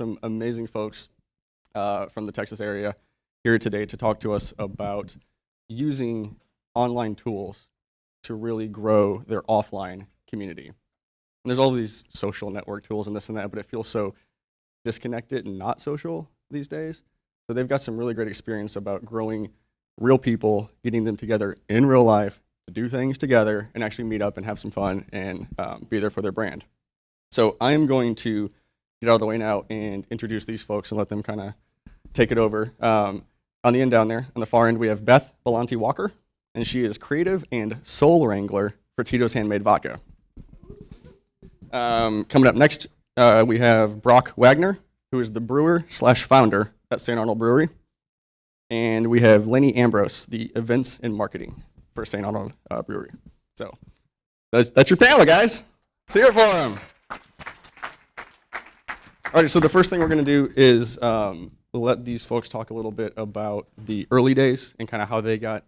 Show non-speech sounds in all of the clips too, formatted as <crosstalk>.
some amazing folks uh, from the Texas area here today to talk to us about using online tools to really grow their offline community. And there's all these social network tools and this and that, but it feels so disconnected and not social these days. So they've got some really great experience about growing real people, getting them together in real life to do things together and actually meet up and have some fun and um, be there for their brand. So I'm going to get out of the way now and introduce these folks and let them kind of take it over. Um, on the end down there, on the far end, we have Beth Bellanti Walker, and she is creative and soul wrangler for Tito's Handmade Vodka. Um, coming up next, uh, we have Brock Wagner, who is the brewer slash founder at St. Arnold Brewery. And we have Lenny Ambrose, the events and marketing for St. Arnold uh, Brewery. So that's, that's your panel, guys. Let's hear it for them. All right, so the first thing we're going to do is um, let these folks talk a little bit about the early days and kind of how they got,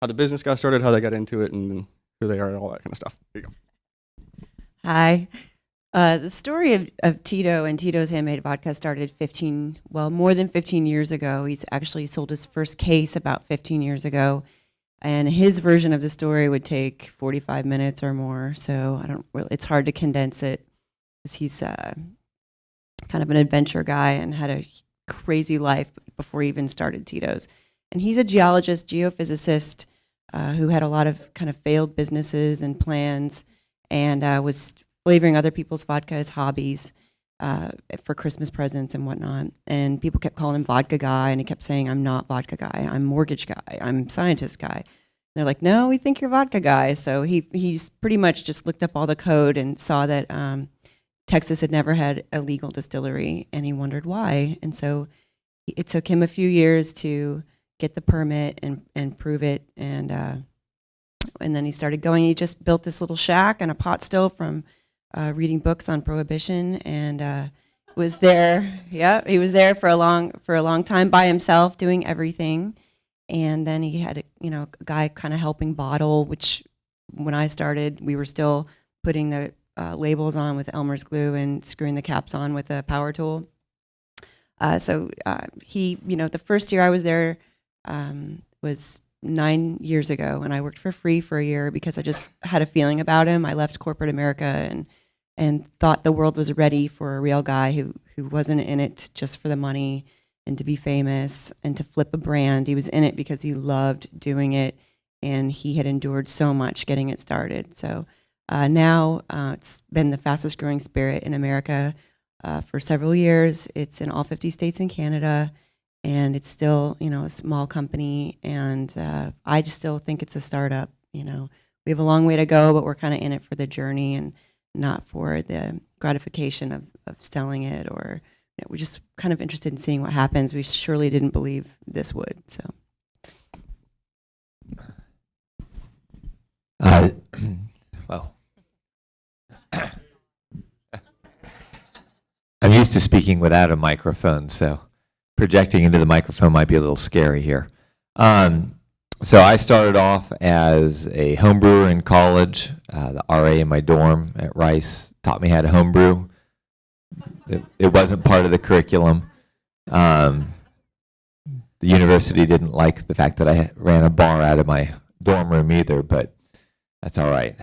how the business got started, how they got into it, and who they are, and all that kind of stuff. Here you go. Hi. Uh, the story of, of Tito and Tito's Handmade Vodka started 15, well, more than 15 years ago. He's actually sold his first case about 15 years ago. And his version of the story would take 45 minutes or more. So I don't really, it's hard to condense it because he's uh, kind of an adventure guy and had a crazy life before he even started Tito's. And he's a geologist, geophysicist, uh, who had a lot of kind of failed businesses and plans and uh, was flavoring other people's vodka as hobbies uh, for Christmas presents and whatnot. And people kept calling him vodka guy, and he kept saying, I'm not vodka guy, I'm mortgage guy, I'm scientist guy. And they're like, no, we think you're vodka guy. So he he's pretty much just looked up all the code and saw that um, Texas had never had a legal distillery, and he wondered why. And so it took him a few years to get the permit and, and prove it. And, uh, and then he started going. He just built this little shack and a pot still from uh, reading books on prohibition and uh, was there. Yeah, he was there for a long for a long time by himself, doing everything. And then he had a, you know a guy kind of helping bottle, which when I started, we were still putting the uh, labels on with Elmer's glue and screwing the caps on with a power tool. Uh, so uh, he, you know, the first year I was there um, was nine years ago, and I worked for free for a year because I just had a feeling about him. I left corporate America and and thought the world was ready for a real guy who who wasn't in it just for the money and to be famous and to flip a brand. He was in it because he loved doing it, and he had endured so much getting it started. So uh, now uh, it's been the fastest growing spirit in America uh, for several years. It's in all 50 states in Canada, and it's still, you know, a small company. And uh, I just still think it's a startup. You know, we have a long way to go, but we're kind of in it for the journey and not for the gratification of, of selling it. Or you know, we're just kind of interested in seeing what happens. We surely didn't believe this would. So. Well, <coughs> I'm used to speaking without a microphone, so projecting into the microphone might be a little scary here. Um, so I started off as a homebrewer in college. Uh, the RA in my dorm at Rice taught me how to homebrew. It, it wasn't part of the curriculum. Um, the university didn't like the fact that I ran a bar out of my dorm room either, but that's all right.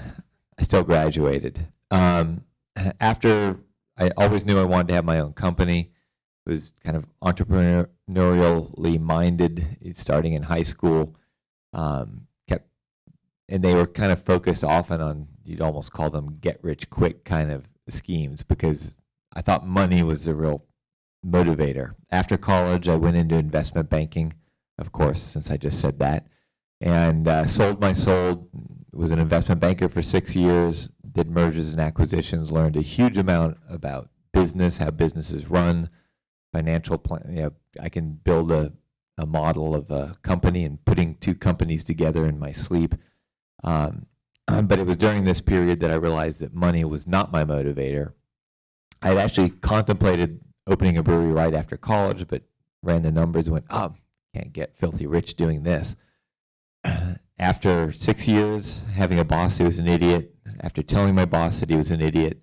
I still graduated. Um, after I always knew I wanted to have my own company. Was kind of entrepreneurially minded, starting in high school. Um, kept, and they were kind of focused often on you'd almost call them get rich quick kind of schemes because I thought money was the real motivator. After college, I went into investment banking, of course, since I just said that, and uh, sold my soul. Was an investment banker for six years did mergers and acquisitions, learned a huge amount about business, how businesses run, financial plan. You know, I can build a, a model of a company and putting two companies together in my sleep. Um, <clears throat> but it was during this period that I realized that money was not my motivator. I had actually contemplated opening a brewery right after college, but ran the numbers and went, oh, can't get filthy rich doing this. <clears throat> After six years having a boss who was an idiot, after telling my boss that he was an idiot,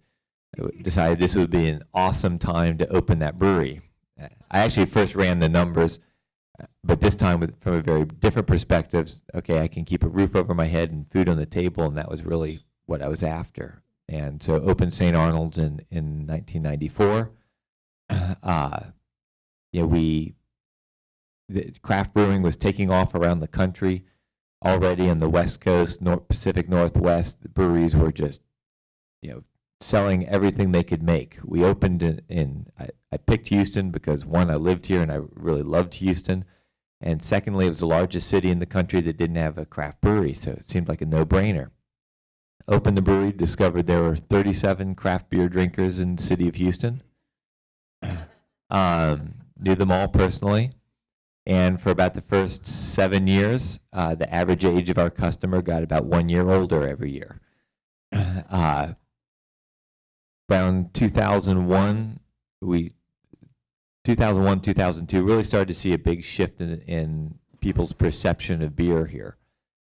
decided this would be an awesome time to open that brewery. I actually first ran the numbers, but this time with, from a very different perspective. Okay, I can keep a roof over my head and food on the table, and that was really what I was after. And so opened St. Arnold's in, in 1994. <clears throat> Uh, know, we, the craft brewing was taking off around the country already in the West Coast, North Pacific Northwest. The breweries were just, you know, selling everything they could make. We opened in, in I, I picked Houston because one, I lived here and I really loved Houston. And secondly, it was the largest city in the country that didn't have a craft brewery, so it seemed like a no-brainer. Opened the brewery, discovered there were 37 craft beer drinkers in the city of Houston. <clears throat> Um, knew them all personally. And for about the first seven years, uh, the average age of our customer got about one year older every year. <clears throat> Uh, around 2001, we 2001, 2002 really started to see a big shift in, in people's perception of beer here.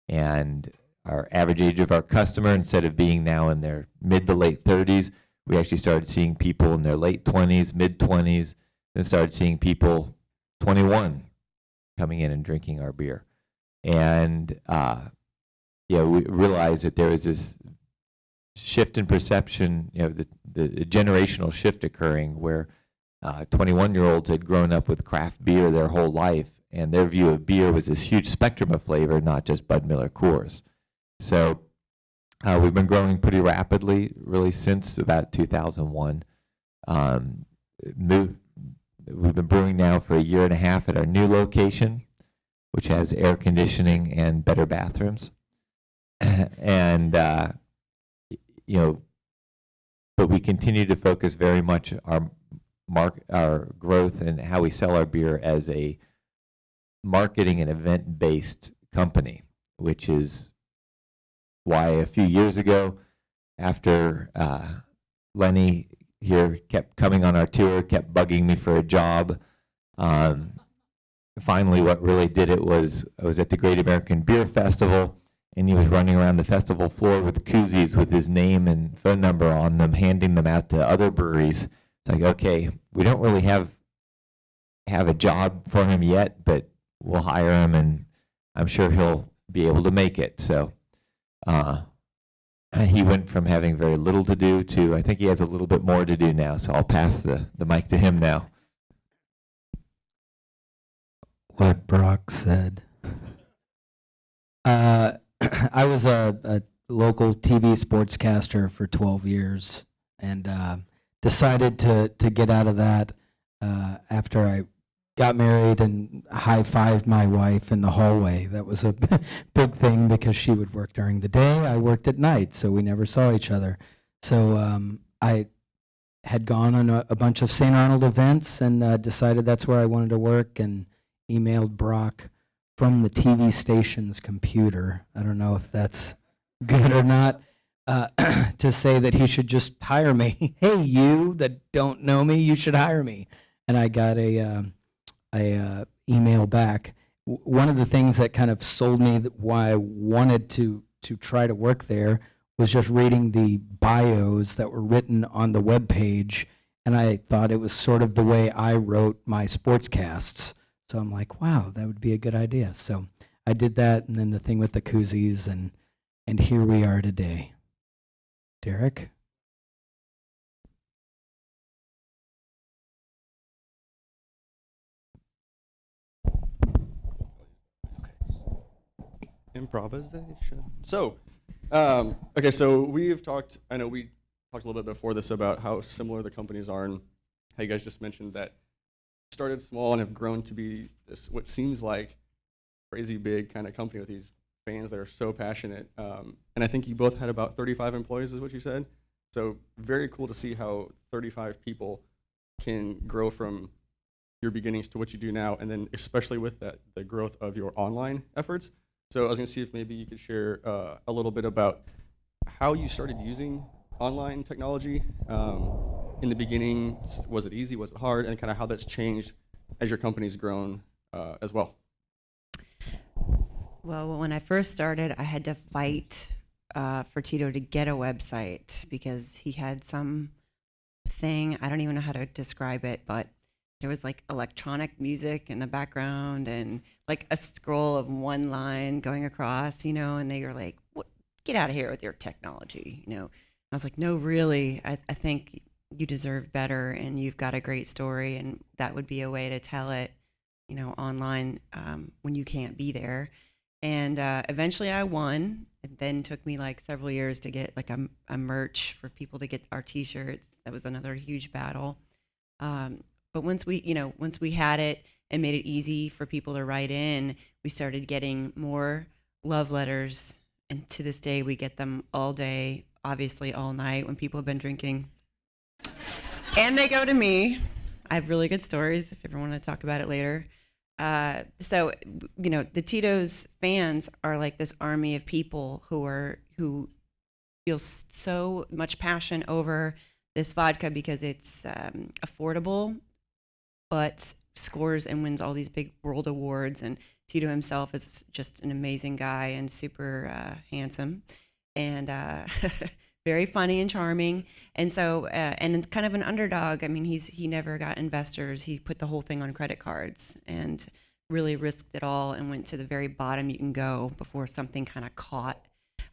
And our average age of our customer, instead of being now in their mid to late 30s, we actually started seeing people in their late 20s, mid 20s, and started seeing people 21 coming in and drinking our beer. And uh, yeah, we realized that there was this shift in perception, you know, the, the generational shift occurring where 21 year olds had grown up with craft beer their whole life, and their view of beer was this huge spectrum of flavor, not just Bud Miller Coors. So uh, we've been growing pretty rapidly, really, since about 2001. Um, move, we've been brewing now for a year and a half at our new location, which has air conditioning and better bathrooms. <clears throat> and, uh, you know, but we continue to focus very much our mark, our growth and how we sell our beer as a marketing and event-based company, which is why a few years ago, after uh, Lenny here kept coming on our tour, kept bugging me for a job. Um, finally, what really did it was I was at the Great American Beer Festival, and he was running around the festival floor with koozies with his name and phone number on them, handing them out to other breweries. It's like, okay, we don't really have have a job for him yet, but we'll hire him, and I'm sure he'll be able to make it. So. Uh, he went from having very little to do to I think he has a little bit more to do now. So I'll pass the, the mic to him now. what Brock said. Uh, <clears throat> I was a, a local TV sportscaster for 12 years and uh, decided to, to get out of that uh, after I got married and high fived my wife in the hallway. That was a <laughs> big thing because she would work during the day. I worked at night, so we never saw each other. So um, I had gone on a, a bunch of St. Arnold events and uh, decided that's where I wanted to work and emailed Brock from the TV station's computer. I don't know if that's good or not. Uh, <clears throat> to say that he should just hire me. <laughs> hey, you that don't know me, you should hire me. And I got a um, a uh, email back. W- one of the things that kind of sold me why I wanted to to try to work there was just reading the bios that were written on the web page, and I thought it was sort of the way I wrote my sportscasts. So I'm like, wow, that would be a good idea. So I did that, and then the thing with the koozies, and and here we are today. Derek. Improvisation. So, um, okay, so we've talked. I know we talked a little bit before this about how similar the companies are, and how you guys just mentioned that started small and have grown to be this what seems like crazy big kind of company with these fans that are so passionate. Um, and I think you both had about 35 employees, is what you said. So very cool to see how 35 people can grow from your beginnings to what you do now, and then especially with that the growth of your online efforts. So I was going to see if maybe you could share uh, a little bit about how you started using online technology. Um, in the beginning, was it easy? Was it hard? And kind of how that's changed as your company's grown uh, as well. Well, when I first started, I had to fight uh, for Tito to get a website because he had some thing. I don't even know how to describe it, but there was like electronic music in the background and like a scroll of one line going across, you know, and they were like, what, get out of here with your technology, you know. I was like, no, really, I, I think you deserve better and you've got a great story and that would be a way to tell it, you know, online um, when you can't be there. And uh, eventually I won. It then took me like several years to get like a, a merch for people to get our t-shirts. That was another huge battle. Um, but once we, you know, once we had it and made it easy for people to write in, we started getting more love letters. And to this day, we get them all day, obviously all night when people have been drinking. and they go to me. I have really good stories if you ever want to talk about it later. Uh, so, you know, the Tito's fans are like this army of people who are who feel so much passion over this vodka because it's um, affordable, but scores and wins all these big world awards. And Tito himself is just an amazing guy and super uh, handsome, and uh, <laughs> very funny and charming. And so, uh, and kind of an underdog. I mean, he's he never got investors. He put the whole thing on credit cards and really risked it all and went to the very bottom you can go before something kind of caught.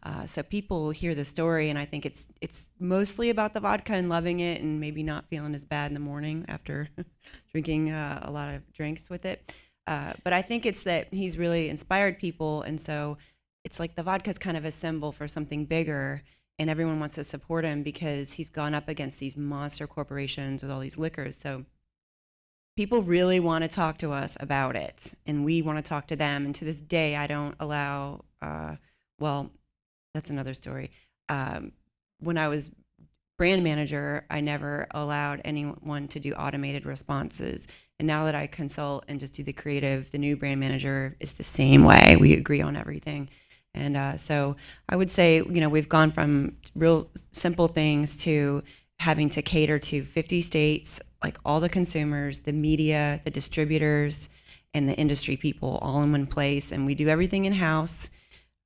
Uh, so people hear the story, and I think it's it's mostly about the vodka and loving it, and maybe not feeling as bad in the morning after <laughs> drinking uh, a lot of drinks with it. Uh, but I think it's that he's really inspired people, and so it's like the vodka's kind of a symbol for something bigger, and everyone wants to support him because he's gone up against these monster corporations with all these liquors. So people really want to talk to us about it, and we want to talk to them. And to this day, I don't allow. Uh, well, that's another story. Um, when I was brand manager, I never allowed anyone to do automated responses. And now that I consult and just do the creative, the new brand manager is the same way. We agree on everything. And uh, so I would say, you know, we've gone from real simple things to having to cater to 50 states, like all the consumers, the media, the distributors, and the industry people all in one place. And we do everything in house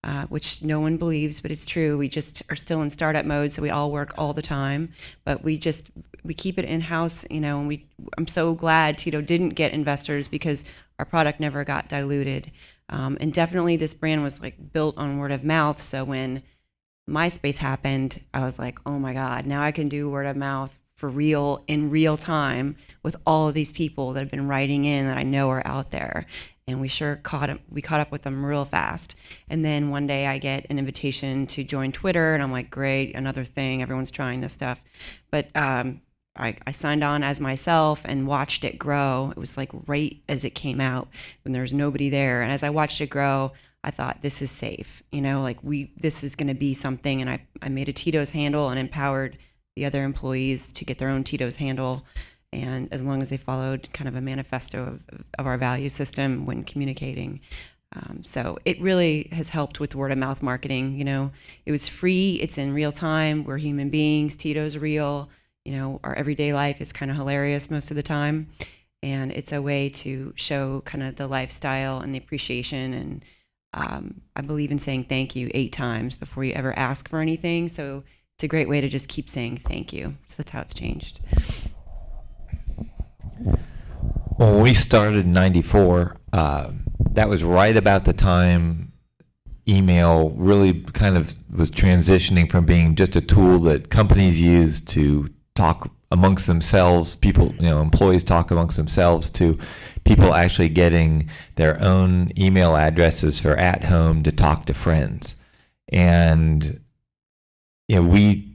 uh, which no one believes, but it's true. We just are still in startup mode, so we all work all the time. But we just we keep it in house, you know. And we I'm so glad Tito didn't get investors because our product never got diluted. Um, and definitely, this brand was like built on word of mouth. So when MySpace happened, I was like, oh my God, now I can do word of mouth for real in real time with all of these people that have been writing in that I know are out there. And we sure caught 'em- we caught up with them real fast. And then one day I get an invitation to join Twitter, and I'm like, great, another thing. Everyone's trying this stuff. But um, I, I signed on as myself and watched it grow. It was like right as it came out when there was nobody there. And as I watched it grow, I thought this is safe. You know, like we this is going to be something. And I, I made a Tito's handle and empowered the other employees to get their own Tito's handle. And as long as they followed kind of a manifesto of, of our value system when communicating. Um, so it really has helped with word of mouth marketing. You know, it was free. It's in real time. We're human beings. Tito's real. You know, our everyday life is kind of hilarious most of the time, and it's a way to show kind of the lifestyle and the appreciation. And um, I believe in saying thank you eight times before you ever ask for anything. So it's a great way to just keep saying thank you. So that's how it's changed. When we started in '94, uh, that was right about the time email really kind of was transitioning from being just a tool that companies use to talk amongst themselves, people, you know, employees talk amongst themselves, to people actually getting their own email addresses for at home to talk to friends. And you know, we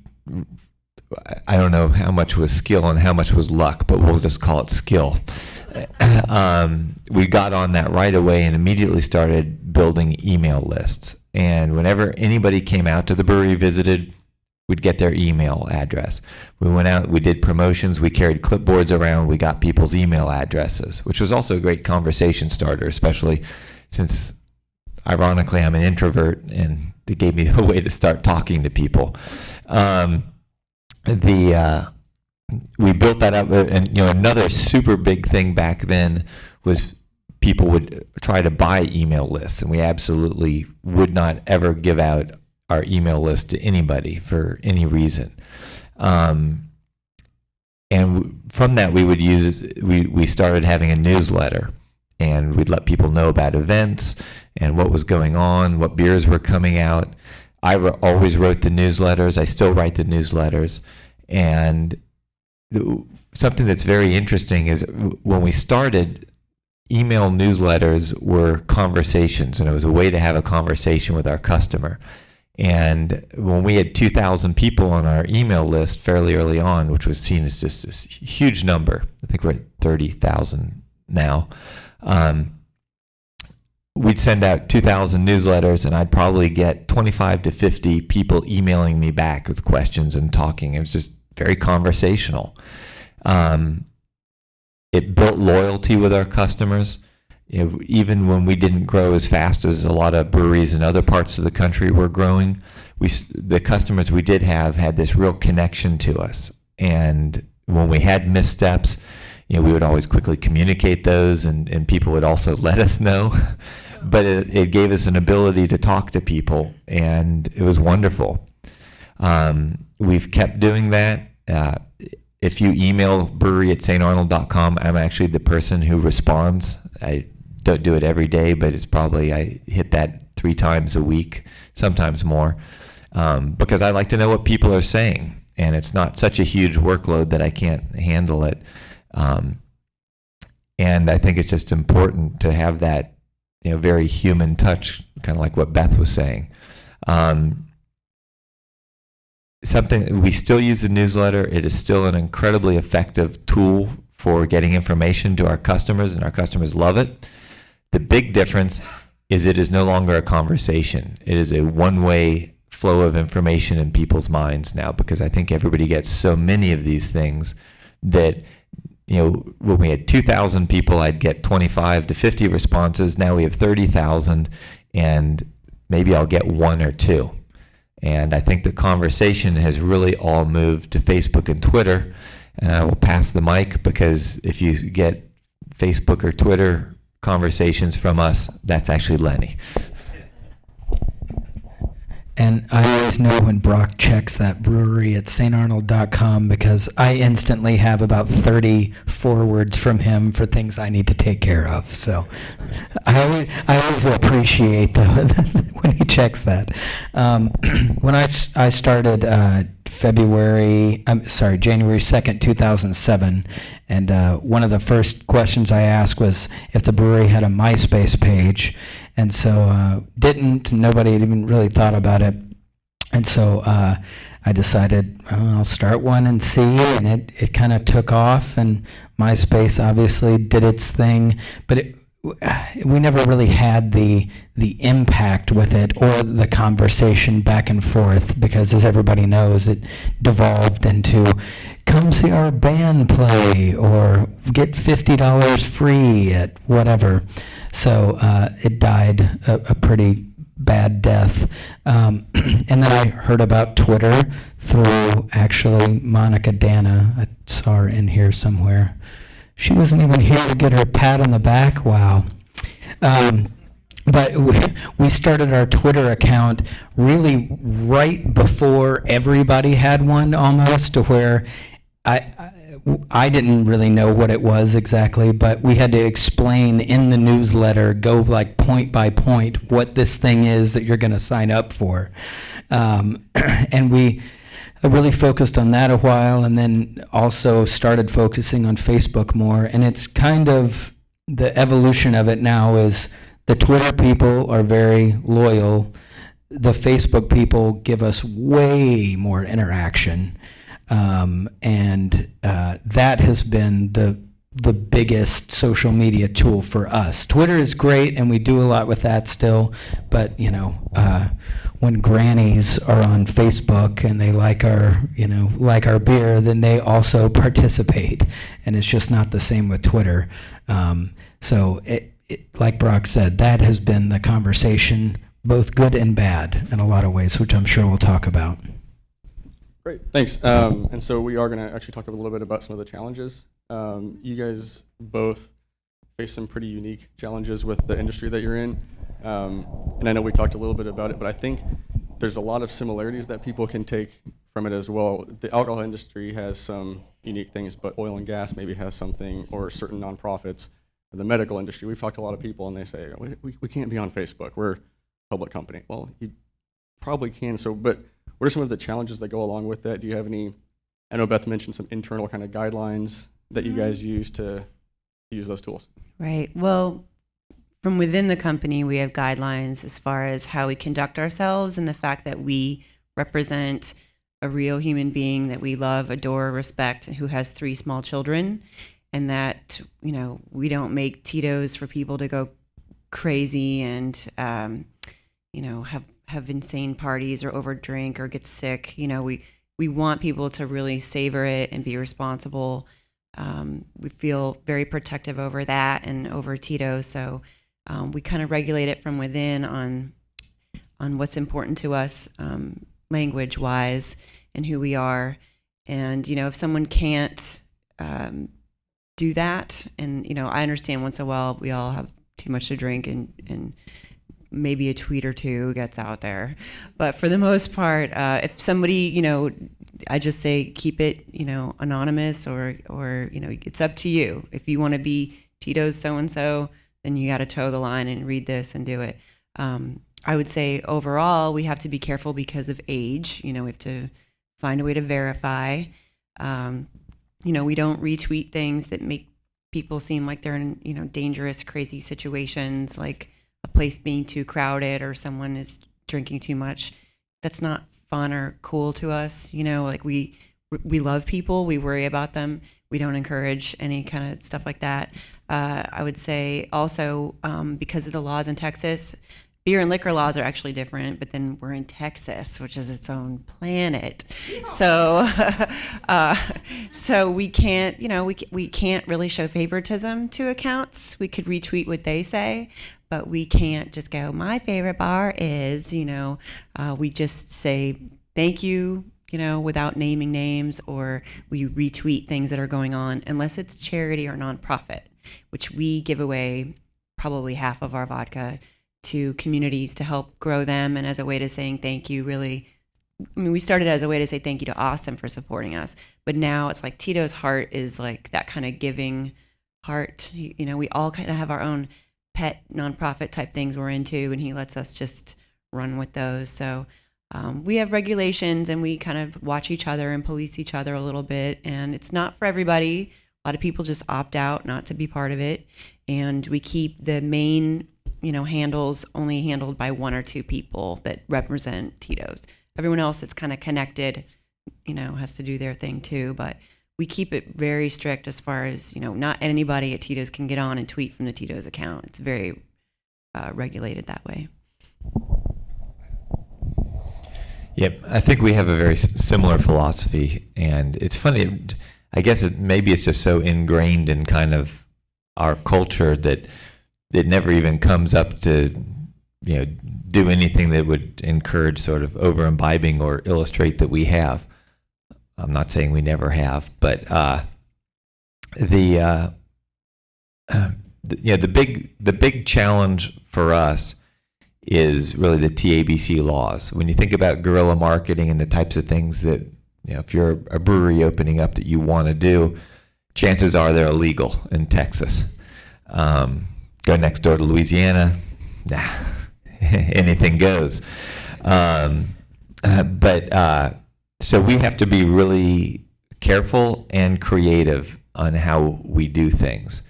I don't know how much was skill and how much was luck, but we'll just call it skill. <clears throat> um, we got on that right away and immediately started building email lists. And whenever anybody came out to the brewery, visited, we'd get their email address. We went out, we did promotions, we carried clipboards around, we got people's email addresses, which was also a great conversation starter, especially since ironically I'm an introvert and it gave me <laughs> a way to start talking to people. Um, the uh, we built that up, uh, and you know another super big thing back then was people would try to buy email lists, and we absolutely would not ever give out our email list to anybody for any reason. Um, and from that we would use we, we started having a newsletter and we'd let people know about events and what was going on what beers were coming out. I always wrote the newsletters. I still write the newsletters. And the, something that's very interesting is when we started email newsletters were conversations and it was a way to have a conversation with our customer. And when we had 2,000 people on our email list fairly early on, which was seen as just this huge number, I think we're at 30,000 now, um, we'd send out 2,000 newsletters and I'd probably get 25 to 50 people emailing me back with questions and talking. It was just very conversational. Um, it built loyalty with our customers you know, even when we didn't grow as fast as a lot of breweries in other parts of the country were growing, we the customers we did have had this real connection to us. And when we had missteps, you know, we would always quickly communicate those, and, and people would also <laughs> let us know. but it, it gave us an ability to talk to people, and it was wonderful. Um, we've kept doing that. Uh, if you email brewery at saintarnold.com, I'm actually the person who responds. I don't do it every day, but it's probably, I hit that three times a week, sometimes more, um, because I like to know what people are saying. And it's not such a huge workload that I can't handle it. Um, and I think it's just important to have that, you know, very human touch, kind of like what Beth was saying. Um, something we still use the newsletter. It is still an incredibly effective tool for getting information to our customers, and our customers love it. The big difference is it is no longer a conversation. It is a one-way flow of information in people's minds now because I think everybody gets so many of these things that you know when we had 2,000 people, I'd get 25 to 50 responses. Now we have 30,000, and maybe I'll get one or two. And I think the conversation has really all moved to Facebook and Twitter. And I will pass the mic because if you get Facebook or Twitter conversations from us, that's actually Lenny. And I always know when Brock checks that brewery at saintarnold.com because I instantly have about 30 forwards from him for things I need to take care of. So I always, I always appreciate the, <laughs> when he checks that. Um, <clears throat> when I started uh, February, I'm sorry, January 2nd, 2007, and uh, one of the first questions I asked was if the brewery had a MySpace page. And so uh, didn't, nobody had even really thought about it. And so uh, I decided well, I'll start one and see, and it, it kind of took off, and MySpace obviously did its thing, but it, we never really had the the impact with it or the conversation back and forth because, as everybody knows, it devolved into come see our band play or get fifty dollars free at whatever. So uh, it died a, a pretty bad death. Um, <clears throat> and then I heard about Twitter through actually Monica Dana. I saw her in here somewhere. She wasn't even here to get her pat on the back. Wow. Um, but <laughs> we, we started our Twitter account really right before everybody had one almost to where I, I, I didn't really know what it was exactly, but we had to explain in the newsletter, go like point by point, what this thing is that you're going to sign up for. Um, <clears throat> and we really focused on that a while and then also started focusing on Facebook more. And it's kind of the evolution of it now is the Twitter people are very loyal. The Facebook people give us way more interaction. Um, and uh, that has been the the biggest social media tool for us. Twitter is great, and we do a lot with that still. But you know, uh, when grannies are on Facebook and they like our you know like our beer, then they also <laughs> participate, and it's just not the same with Twitter. Um, so, it, it, like Brock said, that has been the conversation, both good and bad, in a lot of ways, which I'm sure we'll talk about. Great, thanks. Um, and so we are going to actually talk a little bit about some of the challenges. Um, you guys both face some pretty unique challenges with the industry that you're in. Um, and I know we talked a little bit about it, but I think there's a lot of similarities that people can take from it as well. The alcohol industry has some unique things, but oil and gas maybe has something, or certain nonprofits. In the medical industry, we've talked to a lot of people, and they say we, we, we can't be on Facebook. We're a public company. Well, you probably can. So, but what are some of the challenges that go along with that? Do you have any? I know Beth mentioned some internal kind of guidelines that you guys use to use those tools. Right. Well, from within the company, we have guidelines as far as how we conduct ourselves and the fact that we represent a real human being that we love, adore, respect, who has three small children, and that you know we don't make Tito's for people to go crazy and um, you know have have insane parties or overdrink or get sick. You know we we want people to really savor it and be responsible. Um, we feel very protective over that and over Tito, so um, we kind of regulate it from within on on what's important to us um, language wise and who we are. And you know, if someone can't um, do that, and you know, I understand once in a while we all have too much to drink and and maybe a tweet or two gets out there, but for the most part, uh, if somebody you know I just say keep it, you know, anonymous or or you know, it's up to you. If you want to be Tito's so and so, then you got to toe the line and read this and do it. Um, I would say overall we have to be careful because of age. You know, we have to find a way to verify. Um, you know, we don't retweet things that make people seem like they're in you know dangerous, crazy situations, like a place being too crowded or someone is drinking too much. That's not fun or cool to us. You know, like we we love people, we worry about them. We don't encourage any kind of stuff like that. Uh, I would say also um, because of the laws in Texas, beer and liquor laws are actually different. But then we're in Texas, which is its own planet. So, <laughs> uh, so we can't, you know, we we can't really show favoritism to accounts. We could retweet what they say, but we can't just go, my favorite bar is, you know, uh, we just say thank you, you know, without naming names, or we retweet things that are going on, unless it's charity or nonprofit, which we give away probably half of our vodka to communities to help grow them and as a way to saying thank you, really. I mean, we started as a way to say thank you to Austin for supporting us, but now it's like Tito's heart is like that kind of giving heart. You know, we all kind of have our own pet nonprofit type things we're into, and he lets us just run with those. So um, we have regulations, and we kind of watch each other and police each other a little bit. And it's not for everybody. A lot of people just opt out not to be part of it, and we keep the main, you know, handles only handled by one or two people that represent Tito's. Everyone else that's kind of connected, you know, has to do their thing too. But we keep it very strict as far as you know not anybody at tito's can get on and tweet from the tito's account it's very uh, regulated that way Yep, I think we have a very similar philosophy, and it's funny. I guess it, maybe it's just so ingrained in kind of our culture that it never even comes up to, you know, do anything that would encourage sort of over imbibing or illustrate that we have. I'm not saying we never have, but uh, the, uh, the yeah the big the big challenge for us is really the TABC laws. When you think about guerrilla marketing and the types of things that you know, if you're a brewery opening up that you want to do, chances are they're illegal in Texas. Um, go next door to Louisiana, nah, <laughs> anything goes. Um, but uh, so we have to be really careful and creative on how we do things.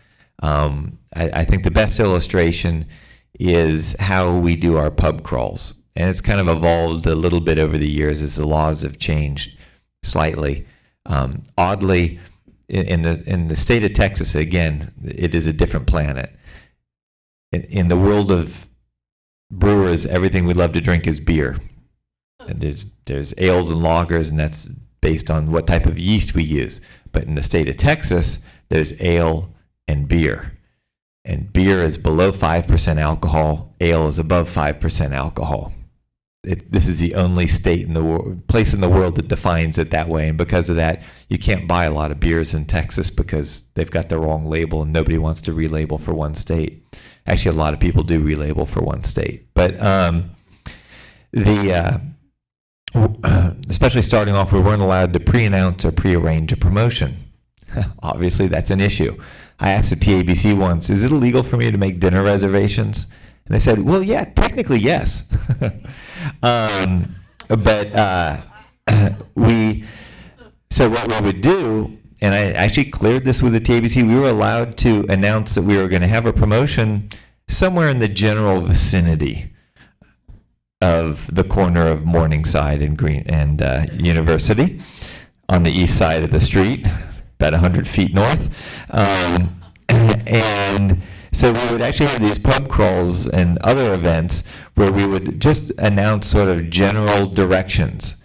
Um, I, I think the best illustration is how we do our pub crawls. And it's kind of evolved a little bit over the years as the laws have changed slightly. Um, oddly, in, in the in the state of Texas, again, it is a different planet. In, in the world of brewers, everything we love to drink is beer. And there's there's ales and lagers, and that's based on what type of yeast we use. But in the state of Texas, there's ale and beer. And beer is below 5% alcohol, ale is above 5% alcohol. It, this is the only state in the world, place in the world that defines it that way. And because of that, you can't buy a lot of beers in Texas because they've got the wrong label and nobody wants to relabel for one state. Actually, a lot of people do relabel for one state. But um, the, uh, <clears throat> especially starting off, we weren't allowed to pre-announce or pre-arrange a promotion. <laughs> Obviously, that's an issue. I asked the TABC once, is it illegal for me to make dinner reservations? And they said, well, yeah, technically, yes. <laughs> um, but uh, <clears throat> we, so what we would do, and I actually cleared this with the TABC, we were allowed to announce that we were going to have a promotion somewhere in the general vicinity of the corner of Morningside and Green and uh, University on the east side of the street, about 100 feet north. Um, <clears throat> and so we would actually have these pub crawls and other events where we would just announce sort of general directions.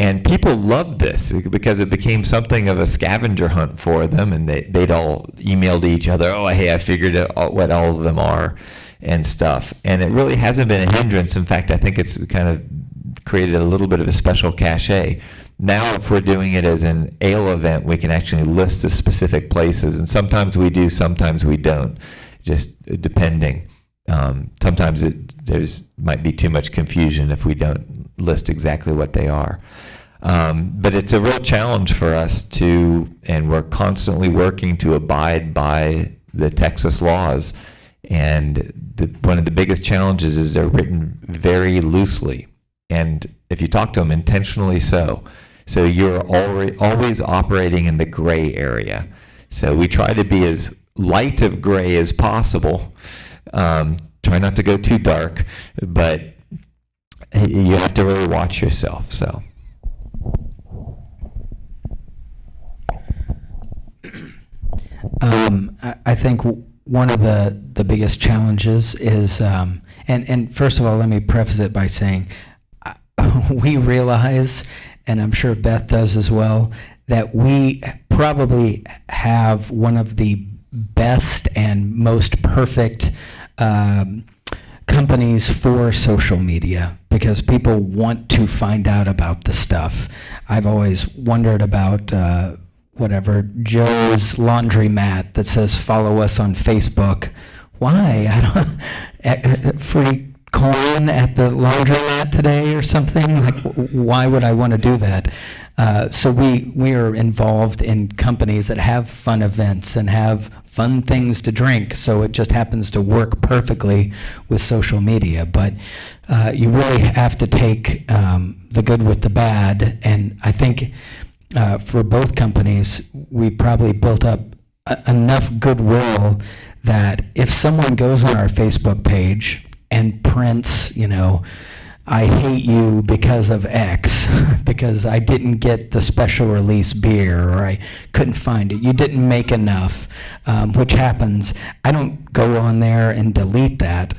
And people loved this because it became something of a scavenger hunt for them, and they, they'd all email to each other, oh, hey, I figured out what all of them are and stuff. And it really hasn't been a hindrance. In fact, I think it's kind of created a little bit of a special cachet. Now, if we're doing it as an ale event, we can actually list the specific places, and sometimes we do, sometimes we don't, just depending. Um, sometimes it there's might be too much confusion if we don't list exactly what they are. Um, but it's a real challenge for us to, and we're constantly working to abide by the Texas laws. And the, one of the biggest challenges is they're written very loosely. And if you talk to them, intentionally so. So you're always operating in the gray area. So we try to be as light of gray as possible. Um, try not to go too dark, but you have to really watch yourself. So. Um, I, I think one of the, the biggest challenges is, um, and, and first of all, let me preface it by saying, uh, <laughs> we realize, and I'm sure Beth does as well, that we probably have one of the best and most perfect um, companies for social media because people want to find out about the stuff. I've always wondered about uh, whatever Joe's laundromat that says follow us on Facebook. Why? I don't <laughs> eh, free coin at the laundromat today or something. Like, why would I want to do that? Uh, so we we are involved in companies that have fun events and have fun things to drink. So it just happens to work perfectly with social media. But uh, you really have to take um, the good with the bad, and I think uh, for both companies, we probably built up enough goodwill that if someone goes on our Facebook page and prints, you know, I hate you because of X, <laughs> because I didn't get the special release beer, or I couldn't find it. You didn't make enough, um, which happens. I don't go on there and delete that.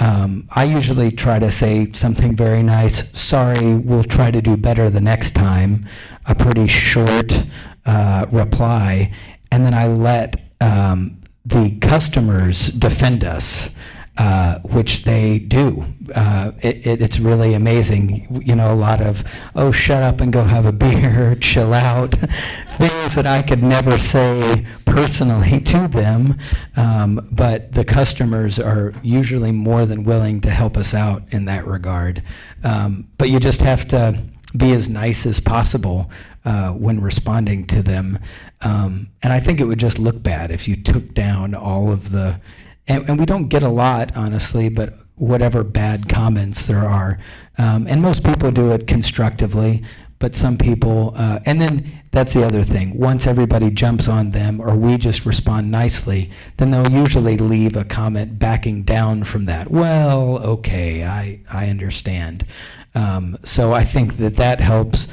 Um, I usually try to say something very nice. Sorry, we'll try to do better the next time. A pretty short uh, reply, and then I let um, the customers defend us uh, which they do. Uh, it, it, it's really amazing. You know, a lot of, oh, shut up and go have a <laughs> beer, chill out, <laughs> things that I could never say personally <laughs> to them. Um, but the customers are usually more than willing to help us out in that regard. Um, but you just have to be as nice as possible uh, when responding to them. Um, and I think it would just look bad if you took down all of the and, and we don't get a lot, honestly, but whatever bad comments there are. Um, and most people do it constructively, but some people, uh, and then that's the other thing. Once everybody jumps on them or we just respond nicely, then they'll usually leave a comment backing down from that. Well, okay, I, I understand. Um, so I think that that helps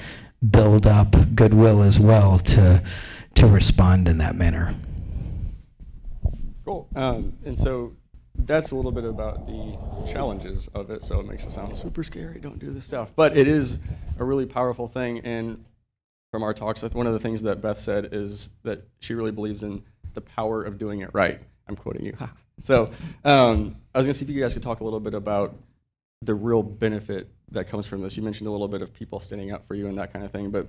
build up goodwill as well to, to respond in that manner. Cool. Um, and so that's a little bit about the challenges of it. So it makes it sound super scary. Don't do this stuff. But it is a really powerful thing. And from our talks, one of the things that Beth said is that she really believes in the power of doing it right. I'm quoting you. <laughs> so um, I was going to see if you guys could talk a little bit about the real benefit that comes from this. You mentioned a little bit of people standing up for you and that kind of thing, but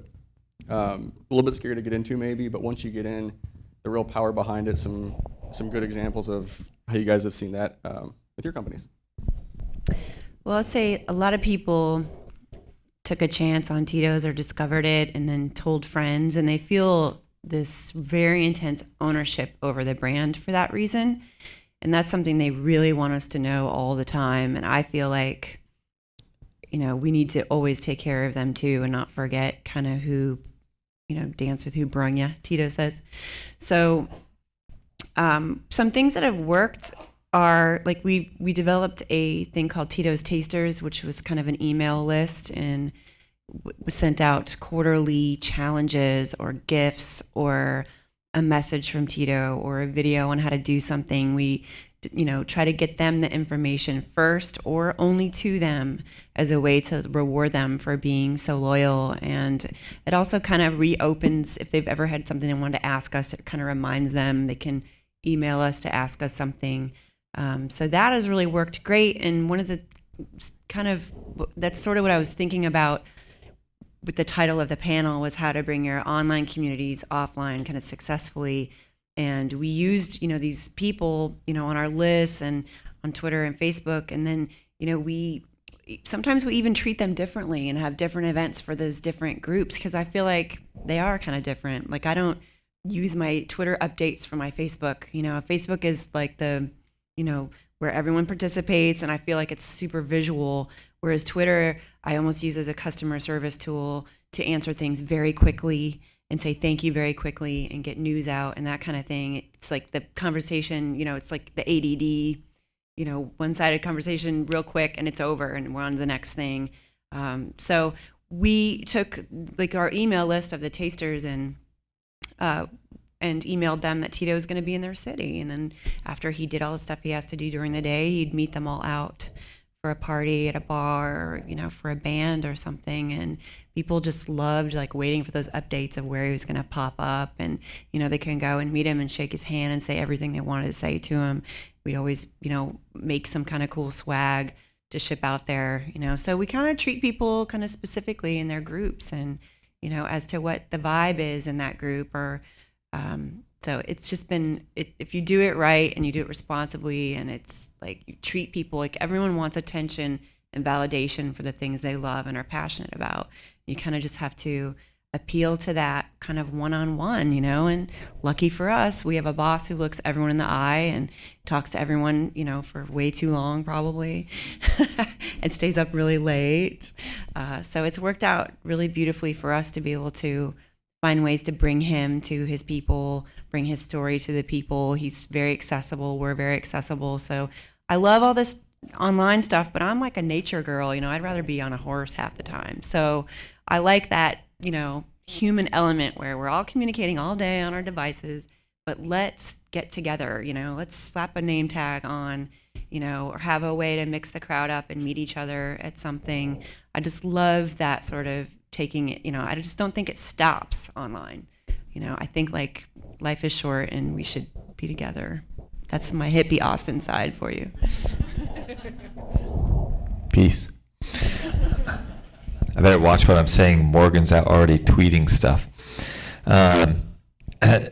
um, a little bit scary to get into maybe. But once you get in, the real power behind it, some some good examples of how you guys have seen that um, with your companies. Well, I'll say a lot of people took a chance on Tito's or discovered it and then told friends, and they feel this very intense ownership over the brand for that reason. And that's something they really want us to know all the time. And I feel like, you know, we need to always take care of them too and not forget kind of who, you know, dance with who brung Tito says. So, um, some things that have worked are like we we developed a thing called Tito's Tasters, which was kind of an email list and sent out quarterly challenges or gifts or a message from Tito or a video on how to do something. We you know try to get them the information first or only to them as a way to reward them for being so loyal and it also kind of reopens if they've ever had something they wanted to ask us it kind of reminds them they can email us to ask us something um, so that has really worked great. And one of the kind of that's sort of what I was thinking about with the title of the panel was how to bring your online communities offline kind of successfully. And we used, you know, these people, you know, on our lists and on Twitter and Facebook. And then, you know, we sometimes we even treat them differently and have different events for those different groups because I feel like they are kind of different. Like I don't use my Twitter updates for my Facebook. You know, Facebook is like the you know, where everyone participates and I feel like it's super visual. Whereas Twitter, I almost use as a customer service tool to answer things very quickly and say thank you very quickly and get news out and that kind of thing. It's like the conversation, you know, it's like the ADD, you know, one sided conversation real quick and it's over and we're on to the next thing. Um, so we took like our email list of the tasters and uh, and emailed them that Tito was going to be in their city. And then after he did all the stuff he has to do during the day, he'd meet them all out for a party at a bar or, you know, for a band or something. And people just loved like waiting for those updates of where he was going to pop up. And, you know, they can go and meet him and shake his hand and say everything they wanted to say to him. We'd always, you know, make some kind of cool swag to ship out there, you know. So we kind of treat people kind of specifically in their groups and, you know, as to what the vibe is in that group or, um, so it's just been it, if you do it right and you do it responsibly and it's like you treat people like everyone wants attention and validation for the things they love and are passionate about you kind of just have to appeal to that kind of one-on-one you know and lucky for us we have a boss who looks everyone in the eye and talks to everyone you know for way too long probably <laughs> and stays up really late uh, so it's worked out really beautifully for us to be able to find ways to bring him to his people, bring his story to the people. He's very accessible. We're very accessible. So I love all this online stuff, but I'm like a nature girl. You know, I'd rather be on a horse half the time. So I like that, you know, human element where we're all communicating all day on our devices, but let's get together. You know, let's slap a name tag on, you know, or have a way to mix the crowd up and meet each other at something. I just love that sort of taking it, you know, I just don't think it stops online. You know, I think like life is short and we should be together. That's my hippie Austin side for you. Peace. <laughs> I better watch what I'm saying. Morgan's out already tweeting stuff. Um, <clears throat> I,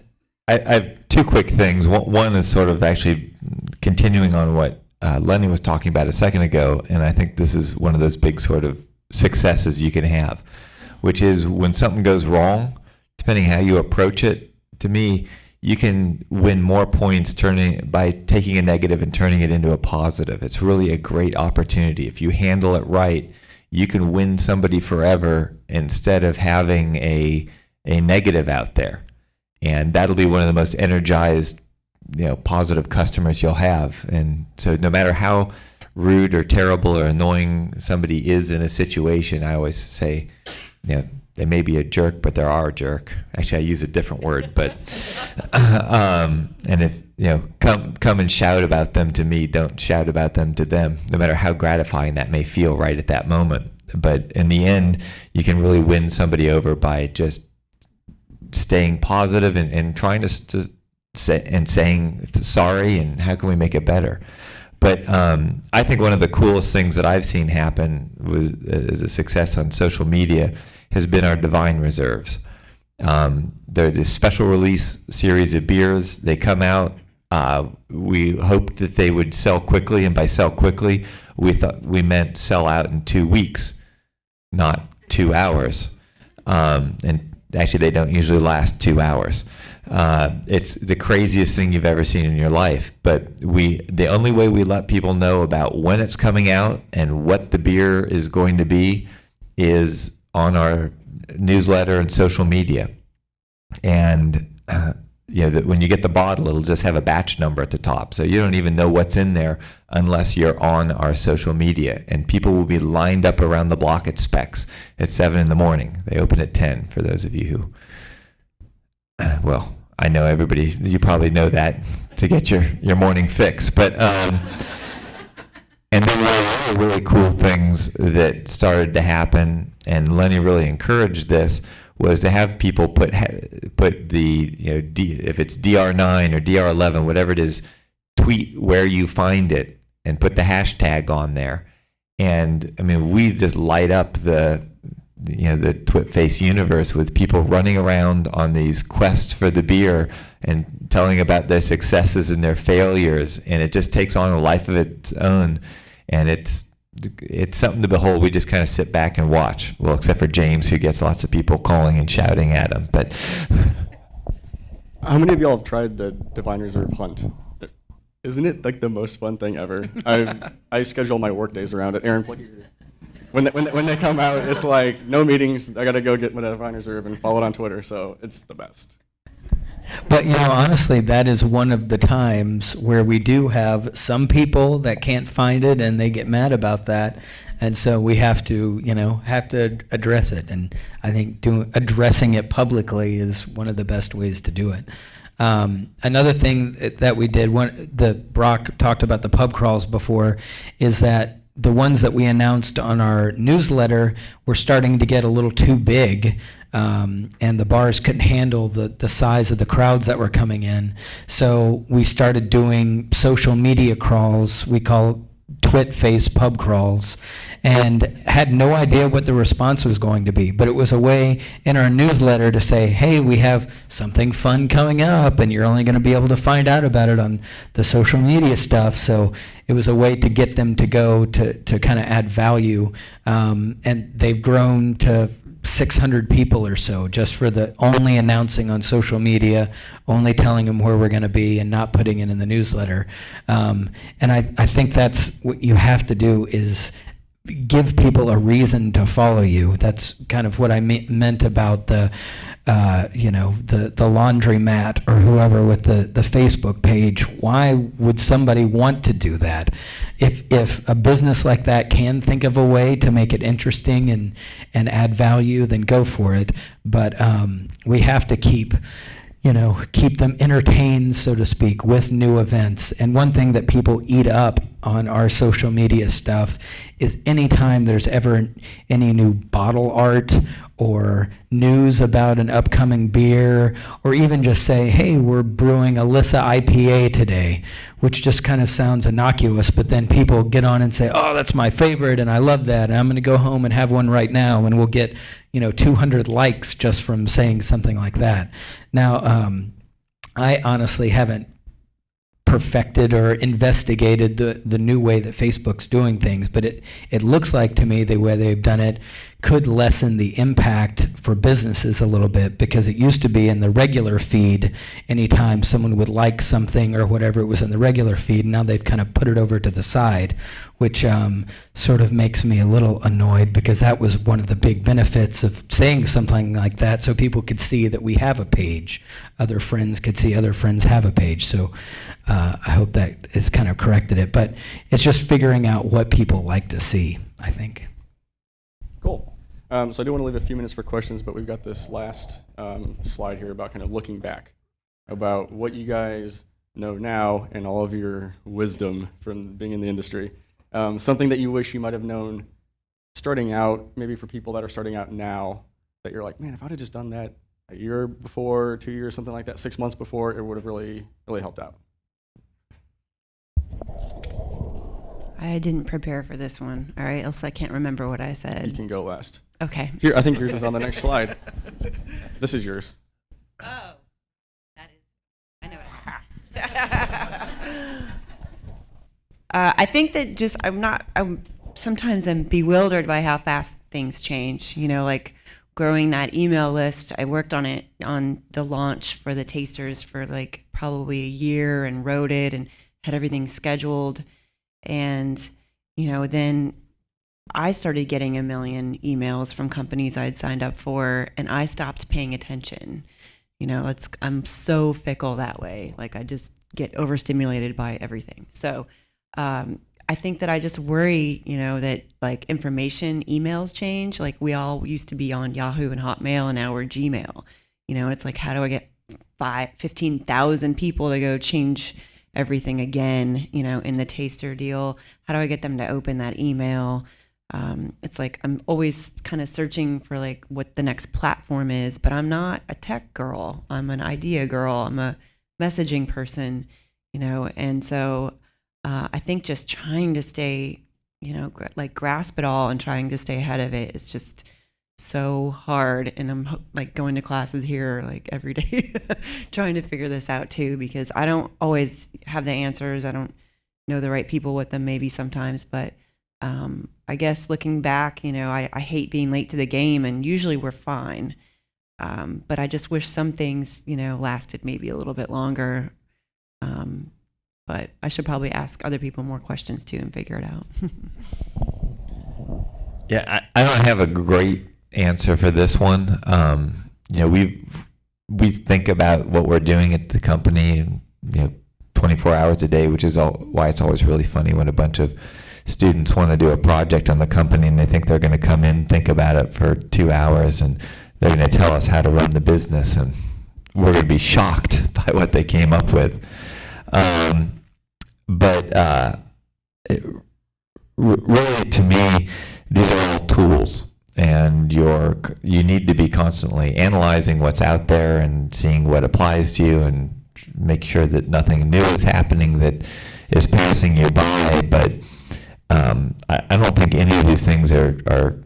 I have two quick things. One, is sort of actually continuing on what uh, Lenny was talking about a second ago, and I think this is one of those big sort of successes you can have which is when something goes wrong, depending how you approach it, to me, you can win more points turning by taking a negative and turning it into a positive. It's really a great opportunity. If you handle it right, you can win somebody forever instead of having a a negative out there. And that'll be one of the most energized, you know, positive customers you'll have. And so no matter how rude or terrible or annoying somebody is in a situation, I always say, you know, they may be a jerk, but they are a jerk. Actually, I use a different word, but <laughs> um, and if you know, come come and shout about them to me. Don't shout about them to them, no matter how gratifying that may feel right at that moment. But in the end, you can really win somebody over by just staying positive and, and trying to, to say and saying sorry and how can we make it better. But um, I think one of the coolest things that I've seen happen was as a success on social media has been our Divine Reserves. Um, they're this special release series of beers. They come out. Uh, we hoped that they would sell quickly, and by sell quickly, we thought we meant sell out in two weeks, not two hours. Um, and actually, they don't usually last two hours. Uh, it's the craziest thing you've ever seen in your life. But we, the only way we let people know about when it's coming out and what the beer is going to be is on our newsletter and social media. And uh, you know, that when you get the bottle, it'll just have a batch number at the top. So you don't even know what's in there unless you're on our social media. And people will be lined up around the block at Spec's at 7 in the morning. They open at 10 for those of you who <clears throat> well, I know everybody, you probably know that to get your, your morning fix. But, um, <laughs> and then there were other really cool things that started to happen, and Lenny really encouraged this, was to have people put, put the, you know, D, if it's DR9 or DR11, whatever it is, tweet where you find it and put the hashtag on there. And I mean, we just light up the, you know the Twitface universe with people running around on these quests for the beer and telling about their successes and their failures, and it just takes on a life of its own, and it's it's something to behold. We just kind of sit back and watch. Well, except for James, who gets lots of people calling and shouting at him. But How many of y'all have tried the Divine Reserve hunt? Isn't it like the most fun thing ever? I I schedule my work days around it. Aaron, plug your. When they, when, they, when they come out, it's like no meetings. I gotta go get my Divine Reserve and follow it on Twitter. So it's the best. But you know, honestly, that is one of the times where we do have some people that can't find it and they get mad about that. And so we have to, you know, have to address it. And I think doing addressing it publicly is one of the best ways to do it. Um, another thing that we did, one, the Brock talked about the pub crawls before, is that the ones that we announced on our newsletter were starting to get a little too big, um, and the bars couldn't handle the, the size of the crowds that were coming in. So we started doing social media crawls. We call twit face pub crawls and had no idea what the response was going to be. But it was a way in our newsletter to say hey we have something fun coming up and you're only going to be able to find out about it on the social media stuff. So it was a way to get them to go to, to kind of add value um, and they've grown to 600 people or so just for the only announcing on social media, only telling them where we're going to be and not putting it in the newsletter. Um, and I, I think that's what you have to do is give people a reason to follow you. That's kind of what I me- meant about the, uh, you know, the the laundromat or whoever with the the Facebook page. Why would somebody want to do that? If if a business like that can think of a way to make it interesting and and add value, then go for it. But um, we have to keep you know, keep them entertained, so to speak, with new events. And one thing that people eat up on our social media stuff is anytime there's ever any new bottle art or news about an upcoming beer, or even just say, hey, we're brewing Elissa IPA today, which just kind of sounds innocuous, but then people get on and say, oh, that's my favorite, and I love that, and I'm going to go home and have one right now, and we'll get, you know, 200 likes just from saying something like that. Now, um, I honestly haven't perfected or investigated the, the new way that Facebook's doing things, but it, it looks like to me the way they've done it could lessen the impact for businesses a little bit because it used to be in the regular feed anytime someone would like something or whatever it was in the regular feed. Now they've kind of put it over to the side, which um, sort of makes me a little annoyed because that was one of the big benefits of saying something like that so people could see that we have a page. Other friends could see other friends have a page. So uh, I hope that has kind of corrected it. But it's just figuring out what people like to see, I think. Cool. Um, so I do want to leave a few minutes for questions, but we've got this last um, slide here about kind of looking back, about what you guys know now and all of your wisdom from being in the industry. Um, something that you wish you might have known starting out, maybe for people that are starting out now, that you're like, man, if I'd have just done that a year before, two years, something like that, six months before, it would have really, really helped out. I didn't prepare for this one, all right? Else I can't remember what I said. You can go last. Okay. Here, I think yours is on the next slide. This is yours. Oh, that is, I know. <laughs> uh, I think that just I'm not. I'm sometimes I'm bewildered by how fast things change. You know, like growing that email list. I worked on it on the launch for the tasters for like probably a year and wrote it and had everything scheduled. And, you know, then I started getting a million emails from companies I'd signed up for and I stopped paying attention. You know, it's I'm so fickle that way. Like I just get overstimulated by everything. So um, I think that I just worry, you know, that like information emails change. Like we all used to be on Yahoo and Hotmail and now we're Gmail. You know, it's like how do I get five, 15,000 people to go change everything again, you know, in the taster deal? How do I get them to open that email? Um, it's like I'm always kind of searching for like what the next platform is, but I'm not a tech girl. I'm an idea girl. I'm a messaging person, you know, and so uh, I think just trying to stay, you know, gr- like grasp it all and trying to stay ahead of it is just so hard. And I'm like going to classes here like every day, <laughs> trying to figure this out too, because I don't always have the answers. I don't know the right people with them maybe sometimes, but um, I guess looking back, you know, I, I hate being late to the game, and usually we're fine. Um, but I just wish some things, you know, lasted maybe a little bit longer. Um, but I should probably ask other people more questions too and figure it out. <laughs> Yeah, I, I don't have a great answer for this one. Um, you know, we we think about what we're doing at the company, and you know, 24 hours a day, which is all, why it's always really funny when a bunch of students want to do a project on the company and they think they're going to come in, think about it for two hours, and they're going to tell us how to run the business, and we're going to be shocked <laughs> by what they came up with. Um, but uh, it, really, to me, these are all tools, and you're you need to be constantly analyzing what's out there and seeing what applies to you, and make sure that nothing new is happening that is passing you by. But um, I, I don't think any of these things are, are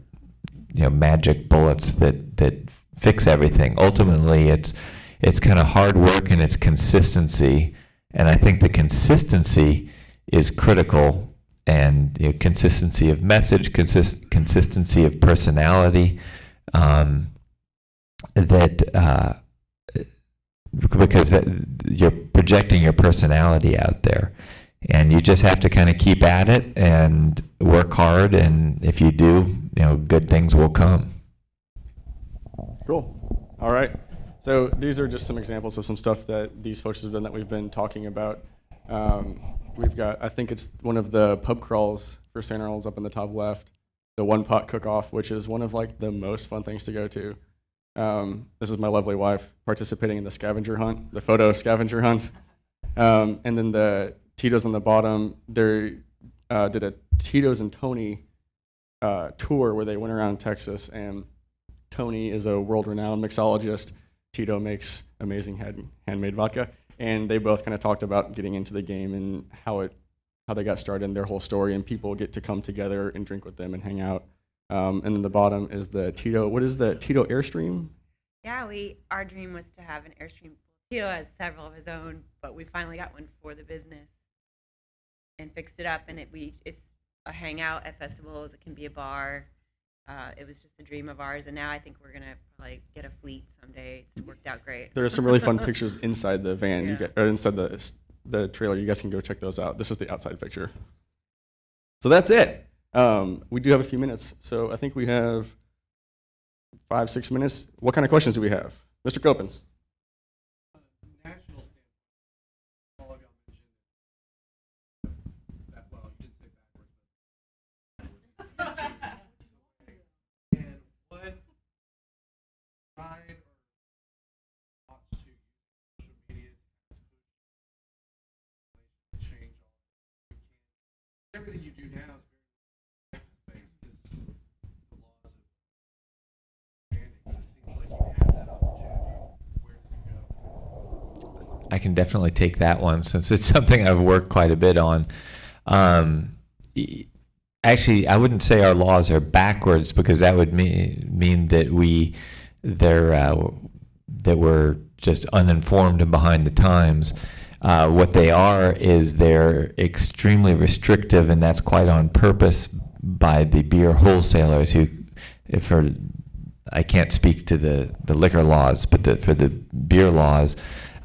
you know magic bullets that that fix everything. Ultimately, it's it's kind of hard work and it's consistency, and I think the consistency is critical, and you know, consistency of message, consist, consistency of personality, um, that. Uh, because that, you're projecting your personality out there and you just have to kind of keep at it and work hard and if you do you know good things will come Cool. All right. So these are just some examples of some stuff that these folks have done that we've been talking about. Um, we've got, I think it's one of the pub crawls for St. Arnold's up in the top left, the one pot cook off, which is one of like the most fun things to go to. Um, this is my lovely wife participating in the scavenger hunt, the photo scavenger hunt. Um, and then the Tito's on the bottom, they uh, did a Tito's and Tony uh, tour where they went around Texas and Tony is a world-renowned mixologist. Tito makes amazing hand, handmade vodka, and they both kind of talked about getting into the game and how it, how they got started and their whole story. And people get to come together and drink with them and hang out. Um, and then the bottom is the Tito. What is the Tito Airstream? Yeah, we our dream was to have an airstream. Tito has several of his own, but we finally got one for the business and fixed it up. And it we it's a hangout at festivals. It can be a bar. Uh, it was just a dream of ours, and now I think we're gonna like get a fleet someday. It's worked out great. There are some really fun <laughs> pictures inside the van. You get, or inside the the trailer. You guys can go check those out. This is the outside picture. So that's it. Um, we do have a few minutes, so I think we have five, six minutes. What kind of questions do we have, Mr. Copens? Can definitely take that one since it's <laughs> something i've worked quite a bit on. Um, actually i wouldn't say our laws are backwards because that would mean, mean that we they're uh, that we're just uninformed and behind the times. Uh, what they are is they're extremely restrictive and that's quite on purpose by the beer wholesalers who if for I can't speak to the, the liquor laws, but the, for the beer laws,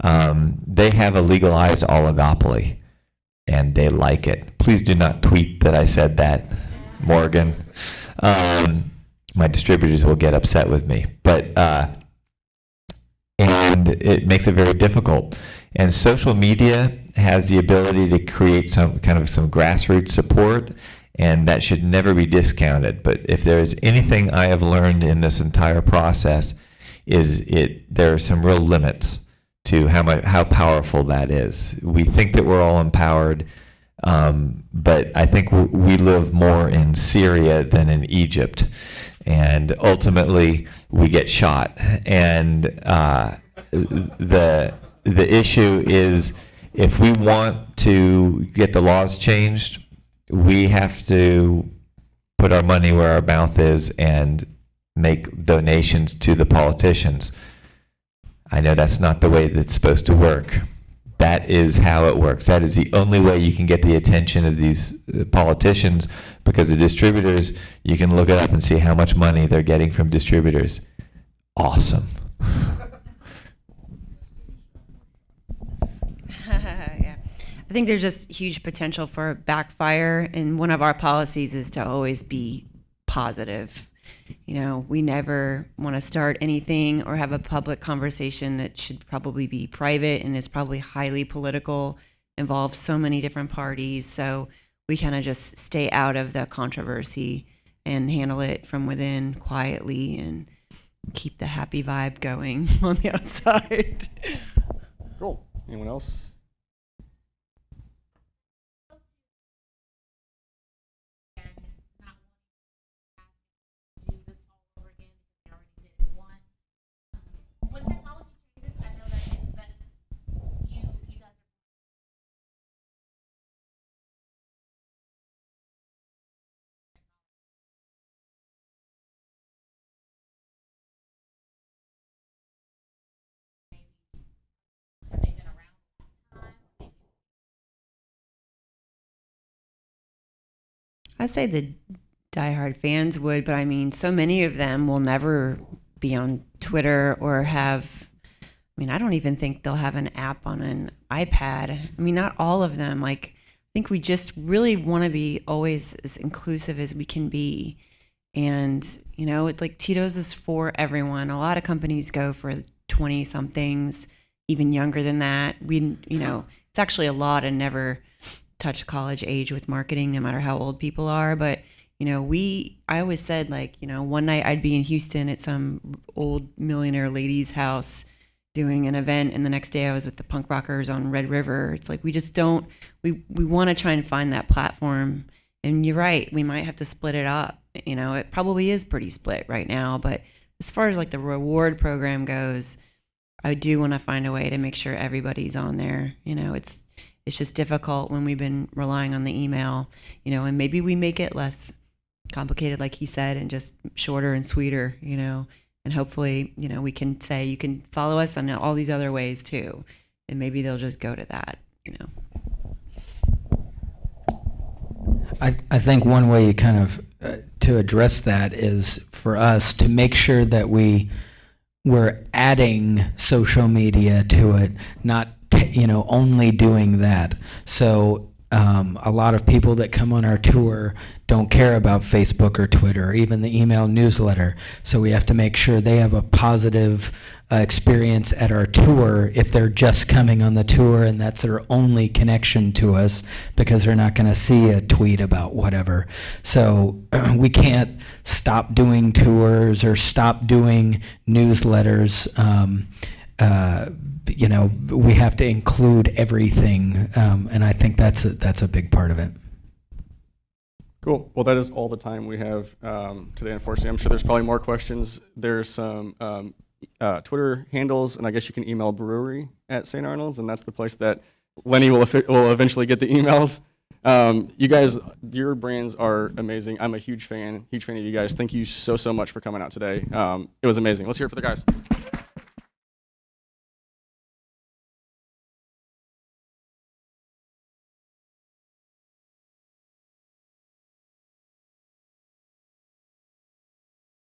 um, they have a legalized oligopoly, and they like it. Please do not tweet that I said that, Morgan. Um, my distributors will get upset with me, but uh, and it makes it very difficult. And social media has the ability to create some kind of some grassroots support, and that should never be discounted. But if there is anything I have learned in this entire process, is it there are some real limits to how much how powerful that is. We think that we're all empowered, um, but I think we live more in Syria than in Egypt, and ultimately we get shot. And uh, the the issue is if we want to get the laws changed, we have to put our money where our mouth is and make donations to the politicians. I know that's not the way that's supposed to work. That is how it works. That is the only way you can get the attention of these uh, politicians because the distributors, you can look it up and see how much money they're getting from distributors. Awesome. <laughs> <laughs> yeah. I think there's just huge potential for backfire, and one of our policies is to always be positive. You know, we never want to start anything or have a public conversation that should probably be private and is probably highly political, involves so many different parties. So we kind of just stay out of the controversy and handle it from within quietly and keep the happy vibe going <laughs> on the outside. Cool. Anyone else? I'd say the diehard fans would, but I mean, so many of them will never be on Twitter or have. I mean, I don't even think they'll have an app on an iPad. I mean, not all of them. Like, I think we just really want to be always as inclusive as we can be. And, you know, it's like Tito's is for everyone. A lot of companies go for 20 somethings, even younger than that. We, you know, it's actually a lot and never touch college age with marketing, no matter how old people are. But you know, we I always said like, you know, one night I'd be in Houston at some old millionaire lady's house doing an event, and the next day I was with the punk rockers on Red River. It's like we just don't we we want to try and find that platform. And you're right, we might have to split it up. You know, it probably is pretty split right now, but as far as like the reward program goes, I do want to find a way to make sure everybody's on there. You know, it's it's just difficult when we've been relying on the email, you know, and maybe we make it less complicated, like he said, and just shorter and sweeter, you know, and hopefully, you know, we can say you can follow us on all these other ways too, and maybe they'll just go to that, you know. I, I think one way you kind of uh, to address that is for us to make sure that we we're adding social media to it, not you know only doing that. So um, a lot of people that come on our tour don't care about Facebook or Twitter or even the email newsletter. So we have to make sure they have a positive uh, experience at our tour if they're just coming on the tour and that's their only connection to us because they're not going to see a tweet about whatever. So <clears throat> we can't stop doing tours or stop doing newsletters. Um, uh, you know, we have to include everything, um, and I think that's a, that's a big part of it. Cool. Well, that is all the time we have um, today, unfortunately. I'm sure there's probably more questions. There's some um, uh, Twitter handles, and I guess you can email brewery at St. Arnold's, and that's the place that Lenny will, will eventually get the emails. Um, you guys, your brands are amazing. I'm a huge fan, huge fan of you guys. Thank you so, so much for coming out today. Um, it was amazing. Let's hear it for the guys.